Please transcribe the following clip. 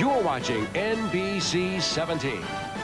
You're watching NBC 17.